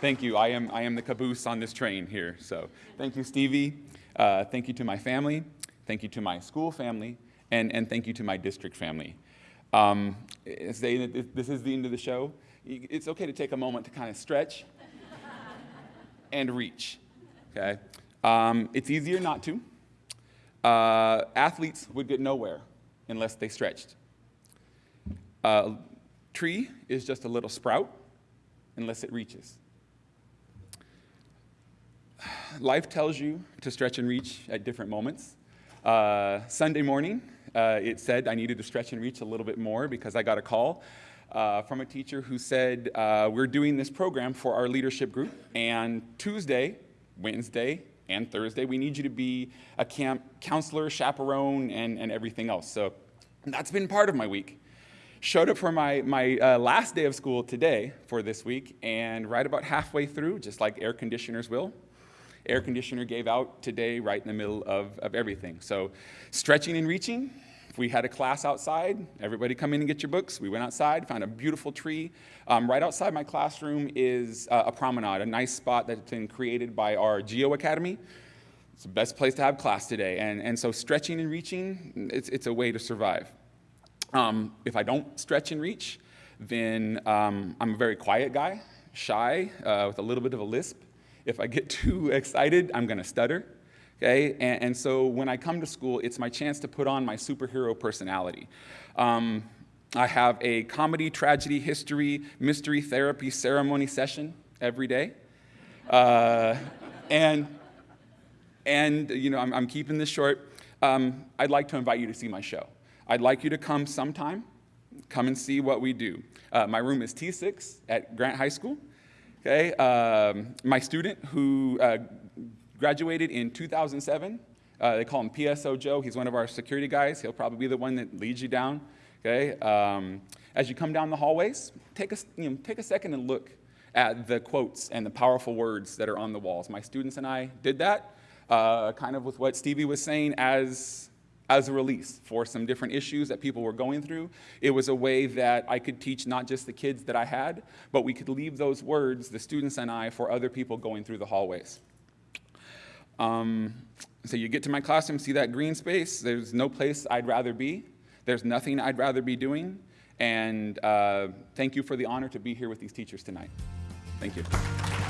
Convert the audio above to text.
Thank you. I am, I am the caboose on this train here. So thank you, Stevie. Uh, thank you to my family. Thank you to my school family. And, and thank you to my district family. Um, this is the end of the show, it's okay to take a moment to kind of stretch and reach. Okay? Um, it's easier not to. Uh, athletes would get nowhere unless they stretched. Uh, tree is just a little sprout unless it reaches. Life tells you to stretch and reach at different moments. Uh, Sunday morning, uh, it said I needed to stretch and reach a little bit more because I got a call uh, from a teacher who said, uh, we're doing this program for our leadership group, and Tuesday, Wednesday, and Thursday, we need you to be a camp counselor, chaperone, and, and everything else. So that's been part of my week. Showed up for my, my uh, last day of school today for this week, and right about halfway through, just like air conditioners will, air conditioner gave out today right in the middle of, of everything. So stretching and reaching, if we had a class outside, everybody come in and get your books. We went outside, found a beautiful tree. Um, right outside my classroom is uh, a promenade, a nice spot that's been created by our Geo Academy. It's the best place to have class today. And, and so stretching and reaching, it's, it's a way to survive. Um, if I don't stretch and reach, then um, I'm a very quiet guy, shy, uh, with a little bit of a lisp. If I get too excited, I'm going to stutter. Okay? And, and, so when I come to school, it's my chance to put on my superhero personality. Um, I have a comedy, tragedy, history, mystery therapy ceremony session every day. Uh, and, and, you know, I'm, I'm keeping this short. Um, I'd like to invite you to see my show. I'd like you to come sometime, come and see what we do. Uh, my room is T6 at Grant High School. Okay, um, my student who uh, graduated in 2007, uh, they call him PSO Joe. He's one of our security guys. He'll probably be the one that leads you down. Okay, um, as you come down the hallways, take a, you know, take a second and look at the quotes and the powerful words that are on the walls. My students and I did that, uh, kind of with what Stevie was saying as as a release for some different issues that people were going through. It was a way that I could teach not just the kids that I had, but we could leave those words, the students and I, for other people going through the hallways. Um, so you get to my classroom, see that green space, there's no place I'd rather be. There's nothing I'd rather be doing. And uh, thank you for the honor to be here with these teachers tonight. Thank you.